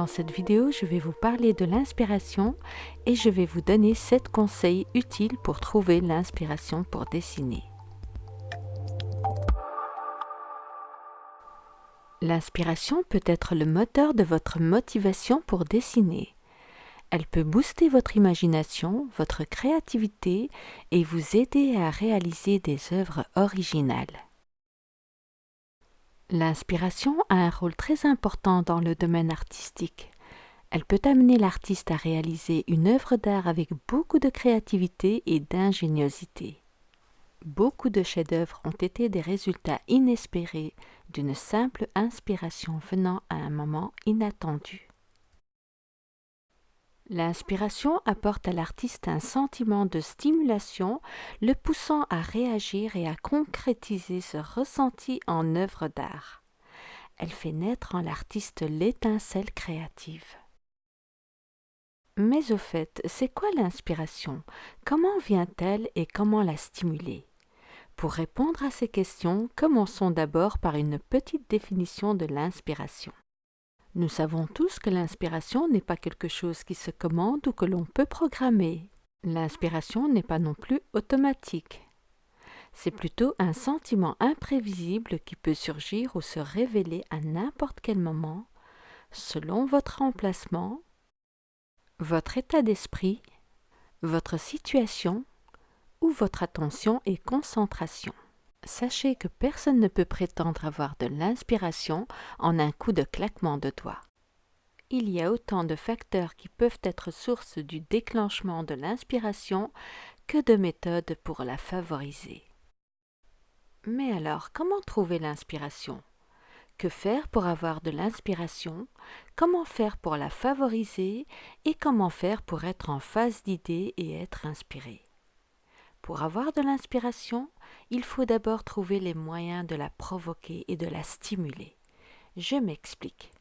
Dans cette vidéo, je vais vous parler de l'inspiration et je vais vous donner 7 conseils utiles pour trouver l'inspiration pour dessiner. L'inspiration peut être le moteur de votre motivation pour dessiner. Elle peut booster votre imagination, votre créativité et vous aider à réaliser des œuvres originales. L'inspiration a un rôle très important dans le domaine artistique. Elle peut amener l'artiste à réaliser une œuvre d'art avec beaucoup de créativité et d'ingéniosité. Beaucoup de chefs-d'œuvre ont été des résultats inespérés d'une simple inspiration venant à un moment inattendu. L'inspiration apporte à l'artiste un sentiment de stimulation, le poussant à réagir et à concrétiser ce ressenti en œuvre d'art. Elle fait naître en l'artiste l'étincelle créative. Mais au fait, c'est quoi l'inspiration? Comment vient-elle et comment la stimuler? Pour répondre à ces questions, commençons d'abord par une petite définition de l'inspiration. Nous savons tous que l'inspiration n'est pas quelque chose qui se commande ou que l'on peut programmer. L'inspiration n'est pas non plus automatique. C'est plutôt un sentiment imprévisible qui peut surgir ou se révéler à n'importe quel moment, selon votre emplacement, votre état d'esprit, votre situation ou votre attention et concentration. Sachez que personne ne peut prétendre avoir de l'inspiration en un coup de claquement de doigts. Il y a autant de facteurs qui peuvent être source du déclenchement de l'inspiration que de méthodes pour la favoriser. Mais alors, comment trouver l'inspiration? Que faire pour avoir de l'inspiration? Comment faire pour la favoriser? Et comment faire pour être en phase d'idées et être inspiré? Pour avoir de l'inspiration, il faut d'abord trouver les moyens de la provoquer et de la stimuler. Je m'explique.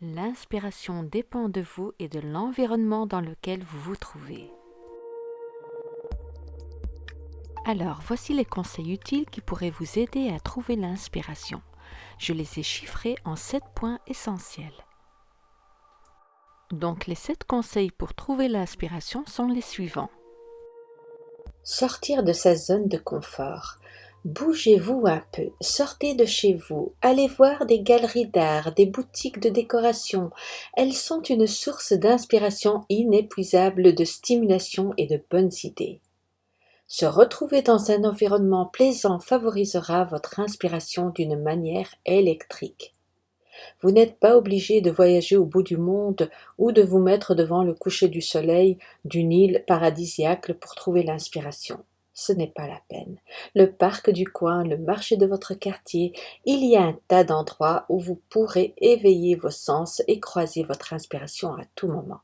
L'inspiration dépend de vous et de l'environnement dans lequel vous vous trouvez. Alors, voici les conseils utiles qui pourraient vous aider à trouver l'inspiration. Je les ai chiffrés en 7 points essentiels. Donc, les 7 conseils pour trouver l'inspiration sont les suivants. Sortir de sa zone de confort. Bougez-vous un peu, sortez de chez vous, allez voir des galeries d'art, des boutiques de décoration. Elles sont une source d'inspiration inépuisable, de stimulation et de bonnes idées. Se retrouver dans un environnement plaisant favorisera votre inspiration d'une manière électrique. Vous n'êtes pas obligé de voyager au bout du monde ou de vous mettre devant le coucher du soleil d'une île paradisiaque pour trouver l'inspiration. Ce n'est pas la peine. Le parc du coin, le marché de votre quartier, il y a un tas d'endroits où vous pourrez éveiller vos sens et croiser votre inspiration à tout moment.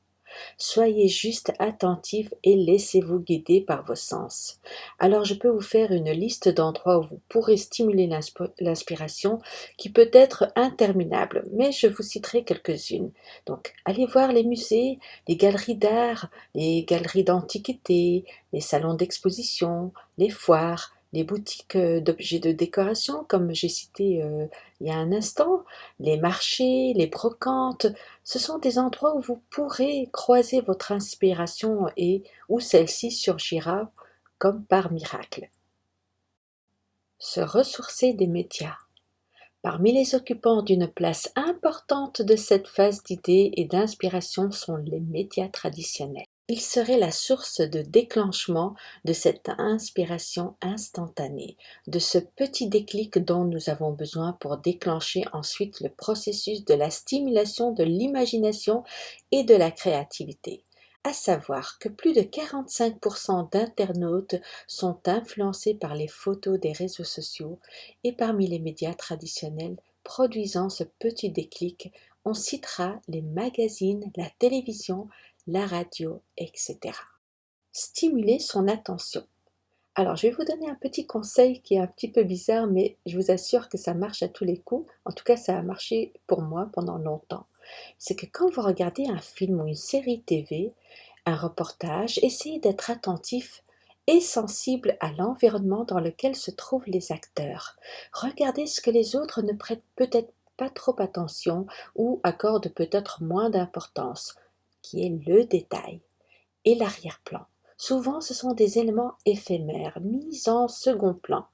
Soyez juste attentif et laissez-vous guider par vos sens. Alors je peux vous faire une liste d'endroits où vous pourrez stimuler l'inspiration qui peut être interminable, mais je vous citerai quelques-unes. Donc allez voir les musées, les galeries d'art, les galeries d'antiquité, les salons d'exposition, les foires, les boutiques euh, d'objets de décoration, comme j'ai cité euh, il y a un instant, les marchés, les brocantes, ce sont des endroits où vous pourrez croiser votre inspiration et où celle-ci surgira comme par miracle. Se ressourcer des médias. Parmi les occupants d'une place importante de cette phase d'idées et d'inspiration sont les médias traditionnels. Il serait la source de déclenchement de cette inspiration instantanée, de ce petit déclic dont nous avons besoin pour déclencher ensuite le processus de la stimulation de l'imagination et de la créativité. À savoir que plus de 45% d'internautes sont influencés par les photos des réseaux sociaux et parmi les médias traditionnels produisant ce petit déclic, on citera les magazines, la télévision, la radio, etc. Stimuler son attention. Alors, je vais vous donner un petit conseil qui est un petit peu bizarre, mais je vous assure que ça marche à tous les coups. En tout cas, ça a marché pour moi pendant longtemps. C'est que quand vous regardez un film ou une série TV, un reportage, essayez d'être attentif et sensible à l'environnement dans lequel se trouvent les acteurs. Regardez ce que les autres ne prêtent peut-être pas trop attention ou accorde peut-être moins d'importance, qui est le détail, et l'arrière-plan. Souvent ce sont des éléments éphémères, mis en second plan,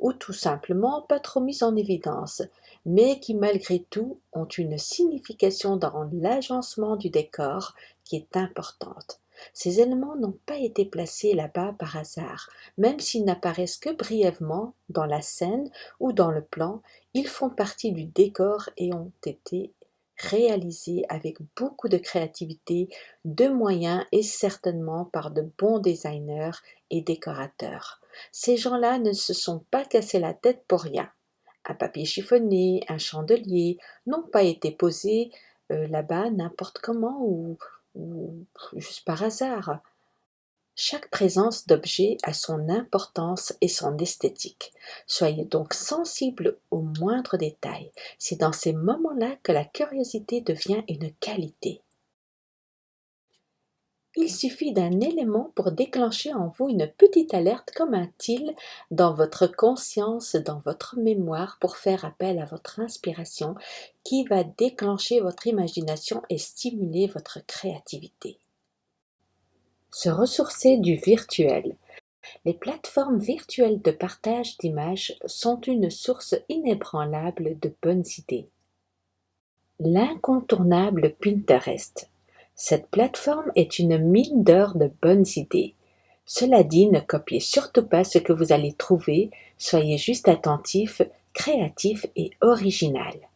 ou tout simplement pas trop mis en évidence, mais qui malgré tout ont une signification dans l'agencement du décor qui est importante. Ces éléments n'ont pas été placés là-bas par hasard, même s'ils n'apparaissent que brièvement dans la scène ou dans le plan, ils font partie du décor et ont été réalisés avec beaucoup de créativité, de moyens et certainement par de bons designers et décorateurs. Ces gens-là ne se sont pas cassés la tête pour rien. Un papier chiffonné, un chandelier n'ont pas été posés euh, là-bas n'importe comment ou juste par hasard. Chaque présence d'objet a son importance et son esthétique. Soyez donc sensible aux moindres détails. C'est dans ces moments-là que la curiosité devient une qualité. Il suffit d'un élément pour déclencher en vous une petite alerte comme un til dans votre conscience, dans votre mémoire, pour faire appel à votre inspiration qui va déclencher votre imagination et stimuler votre créativité. Se ressourcer du virtuel. Les plateformes virtuelles de partage d'images sont une source inébranlable de bonnes idées. L'incontournable Pinterest. Cette plateforme est une mine d'or de bonnes idées. Cela dit, ne copiez surtout pas ce que vous allez trouver, soyez juste attentif, créatif et original.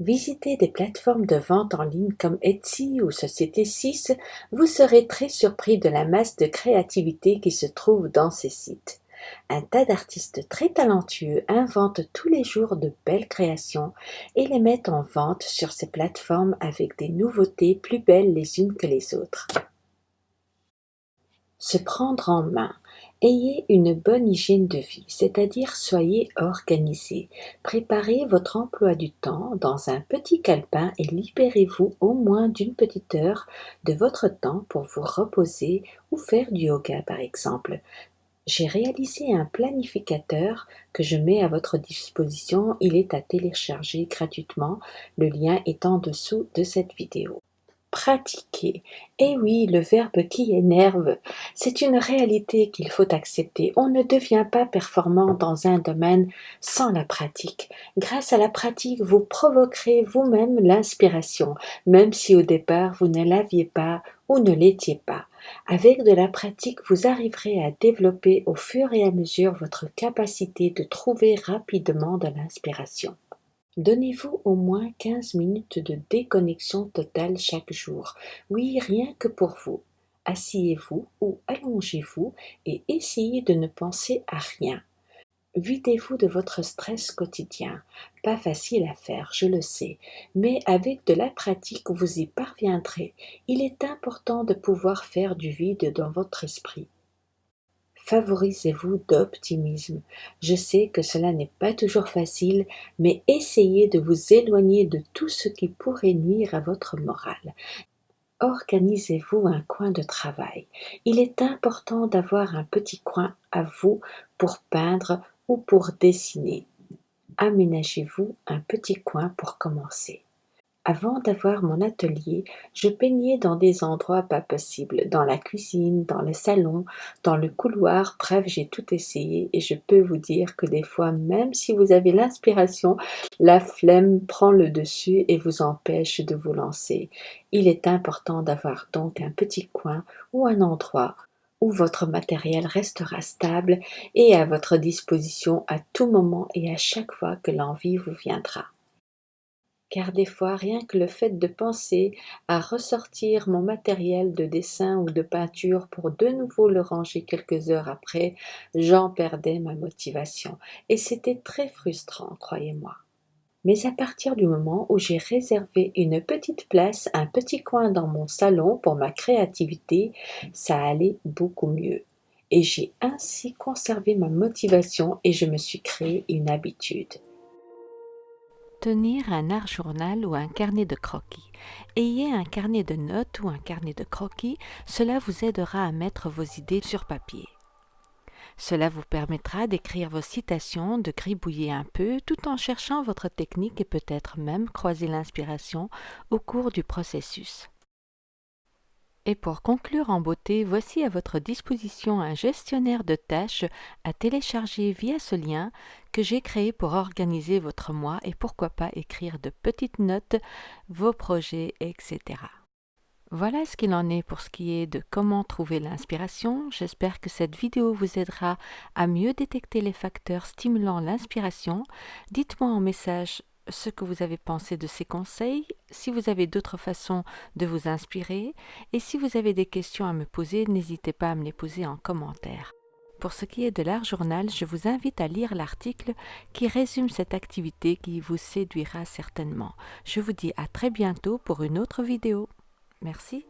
Visitez des plateformes de vente en ligne comme Etsy ou Société 6, vous serez très surpris de la masse de créativité qui se trouve dans ces sites. Un tas d'artistes très talentueux inventent tous les jours de belles créations et les mettent en vente sur ces plateformes avec des nouveautés plus belles les unes que les autres. Se prendre en main. Ayez une bonne hygiène de vie, c'est-à-dire soyez organisé. Préparez votre emploi du temps dans un petit calepin et libérez-vous au moins d'une petite heure de votre temps pour vous reposer ou faire du yoga par exemple. J'ai réalisé un planificateur que je mets à votre disposition. Il est à télécharger gratuitement. Le lien est en dessous de cette vidéo. Pratiquer. Eh oui, le verbe qui énerve. C'est une réalité qu'il faut accepter. On ne devient pas performant dans un domaine sans la pratique. Grâce à la pratique, vous provoquerez vous-même l'inspiration, même si au départ vous ne l'aviez pas ou ne l'étiez pas. Avec de la pratique, vous arriverez à développer au fur et à mesure votre capacité de trouver rapidement de l'inspiration. Donnez-vous au moins quinze minutes de déconnexion totale chaque jour. Oui, rien que pour vous. Asseyez-vous ou allongez-vous et essayez de ne penser à rien. Videz-vous de votre stress quotidien. Pas facile à faire, je le sais, mais avec de la pratique, vous y parviendrez. Il est important de pouvoir faire du vide dans votre esprit. Favorisez-vous d'optimisme? Je sais que cela n'est pas toujours facile, mais essayez de vous éloigner de tout ce qui pourrait nuire à votre morale. Organisez-vous un coin de travail. Il est important d'avoir un petit coin à vous pour peindre ou pour dessiner. Aménagez-vous un petit coin pour commencer. Avant d'avoir mon atelier, je peignais dans des endroits pas possibles, dans la cuisine, dans le salon, dans le couloir, bref, j'ai tout essayé et je peux vous dire que des fois, même si vous avez l'inspiration, la flemme prend le dessus et vous empêche de vous lancer. Il est important d'avoir donc un petit coin ou un endroit où votre matériel restera stable et à votre disposition à tout moment et à chaque fois que l'envie vous viendra. Car des fois, rien que le fait de penser à ressortir mon matériel de dessin ou de peinture pour de nouveau le ranger quelques heures après, j'en perdais ma motivation. Et c'était très frustrant, croyez-moi. Mais à partir du moment où j'ai réservé une petite place, un petit coin dans mon salon pour ma créativité, ça allait beaucoup mieux. Et j'ai ainsi conservé ma motivation et je me suis créé une habitude. Tenir un art journal ou un carnet de croquis. Ayez un carnet de notes ou un carnet de croquis, cela vous aidera à mettre vos idées sur papier. Cela vous permettra d'écrire vos citations, de gribouiller un peu tout en cherchant votre technique et peut-être même croiser l'inspiration au cours du processus. Et pour conclure en beauté, voici à votre disposition un gestionnaire de tâches à télécharger via ce lien que j'ai créé pour organiser votre mois et pourquoi pas écrire de petites notes, vos projets, etc. Voilà ce qu'il en est pour ce qui est de comment trouver l'inspiration. J'espère que cette vidéo vous aidera à mieux détecter les facteurs stimulant l'inspiration. Dites-moi en message ce que vous avez pensé de ces conseils, si vous avez d'autres façons de vous inspirer et si vous avez des questions à me poser, n'hésitez pas à me les poser en commentaire. Pour ce qui est de l'art journal, je vous invite à lire l'article qui résume cette activité qui vous séduira certainement. Je vous dis à très bientôt pour une autre vidéo. Merci.